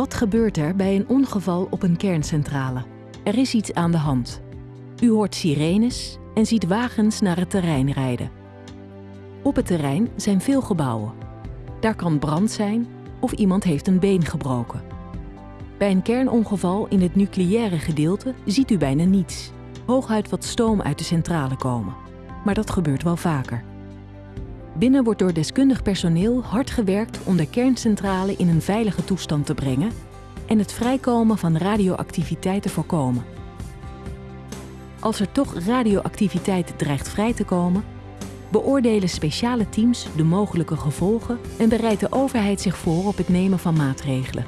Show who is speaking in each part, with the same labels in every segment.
Speaker 1: Wat gebeurt er bij een ongeval op een kerncentrale? Er is iets aan de hand. U hoort sirenes en ziet wagens naar het terrein rijden. Op het terrein zijn veel gebouwen. Daar kan brand zijn of iemand heeft een been gebroken. Bij een kernongeval in het nucleaire gedeelte ziet u bijna niets. Hooguit wat stoom uit de centrale komen. Maar dat gebeurt wel vaker. Binnen wordt door deskundig personeel hard gewerkt om de kerncentrale in een veilige toestand te brengen en het vrijkomen van radioactiviteit te voorkomen. Als er toch radioactiviteit dreigt vrij te komen, beoordelen speciale teams de mogelijke gevolgen en bereidt de overheid zich voor op het nemen van maatregelen.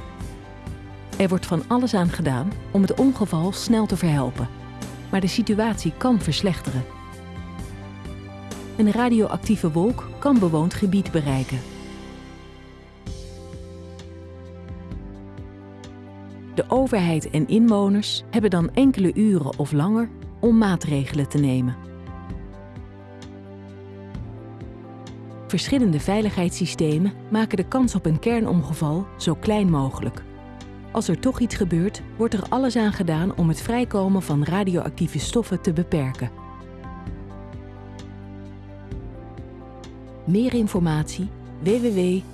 Speaker 1: Er wordt van alles aan gedaan om het ongeval snel te verhelpen, maar de situatie kan verslechteren. Een radioactieve wolk kan bewoond gebied bereiken. De overheid en inwoners hebben dan enkele uren of langer om maatregelen te nemen. Verschillende veiligheidssystemen maken de kans op een kernomgeval zo klein mogelijk. Als er toch iets gebeurt, wordt er alles aan gedaan om het vrijkomen van radioactieve stoffen te beperken. Meer informatie www.anvs.nl